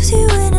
loves you